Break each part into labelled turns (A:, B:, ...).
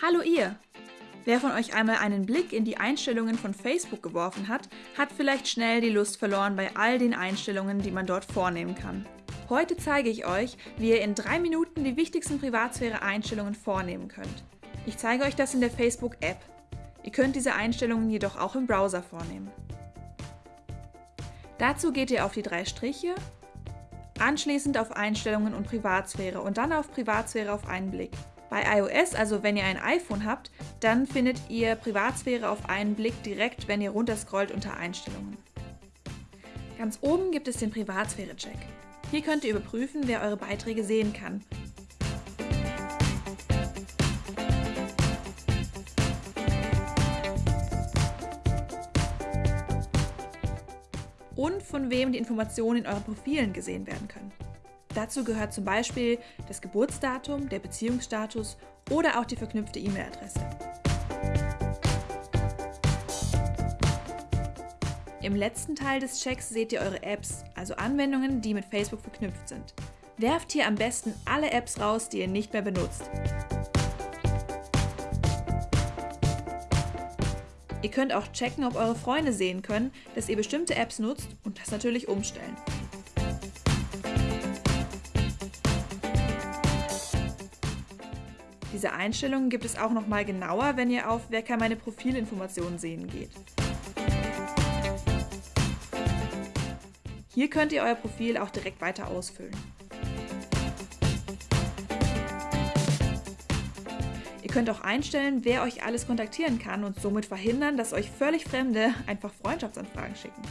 A: Hallo ihr! Wer von euch einmal einen Blick in die Einstellungen von Facebook geworfen hat, hat vielleicht schnell die Lust verloren bei all den Einstellungen, die man dort vornehmen kann. Heute zeige ich euch, wie ihr in drei Minuten die wichtigsten Privatsphäre-Einstellungen vornehmen könnt. Ich zeige euch das in der Facebook-App. Ihr könnt diese Einstellungen jedoch auch im Browser vornehmen. Dazu geht ihr auf die drei Striche, anschließend auf Einstellungen und Privatsphäre und dann auf Privatsphäre auf einen Blick. Bei iOS, also wenn ihr ein iPhone habt, dann findet ihr Privatsphäre auf einen Blick direkt, wenn ihr runterscrollt unter Einstellungen. Ganz oben gibt es den Privatsphäre-Check. Hier könnt ihr überprüfen, wer eure Beiträge sehen kann. Und von wem die Informationen in euren Profilen gesehen werden können. Dazu gehört zum Beispiel das Geburtsdatum, der Beziehungsstatus oder auch die verknüpfte E-Mail-Adresse. Im letzten Teil des Checks seht ihr eure Apps, also Anwendungen, die mit Facebook verknüpft sind. Werft hier am besten alle Apps raus, die ihr nicht mehr benutzt. Ihr könnt auch checken, ob eure Freunde sehen können, dass ihr bestimmte Apps nutzt und das natürlich umstellen. Diese Einstellungen gibt es auch noch mal genauer, wenn ihr auf Wer kann meine Profilinformationen sehen geht. Hier könnt ihr euer Profil auch direkt weiter ausfüllen. Ihr könnt auch einstellen, wer euch alles kontaktieren kann und somit verhindern, dass euch völlig Fremde einfach Freundschaftsanfragen schicken.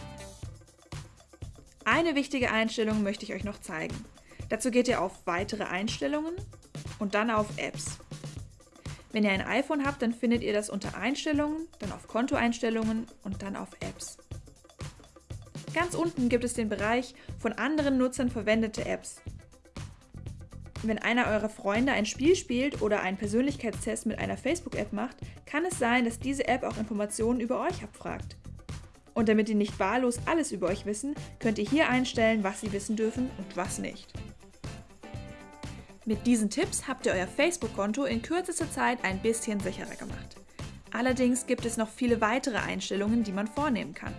A: Eine wichtige Einstellung möchte ich euch noch zeigen. Dazu geht ihr auf Weitere Einstellungen und dann auf Apps. Wenn ihr ein iPhone habt, dann findet ihr das unter Einstellungen, dann auf Kontoeinstellungen und dann auf Apps. Ganz unten gibt es den Bereich von anderen Nutzern verwendete Apps. Wenn einer eurer Freunde ein Spiel spielt oder einen Persönlichkeitstest mit einer Facebook-App macht, kann es sein, dass diese App auch Informationen über euch abfragt. Und damit die nicht wahllos alles über euch wissen, könnt ihr hier einstellen, was sie wissen dürfen und was nicht. Mit diesen Tipps habt ihr euer Facebook-Konto in kürzester Zeit ein bisschen sicherer gemacht. Allerdings gibt es noch viele weitere Einstellungen, die man vornehmen kann.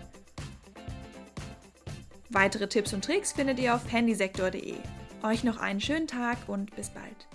A: Weitere Tipps und Tricks findet ihr auf handysektor.de. Euch noch einen schönen Tag und bis bald.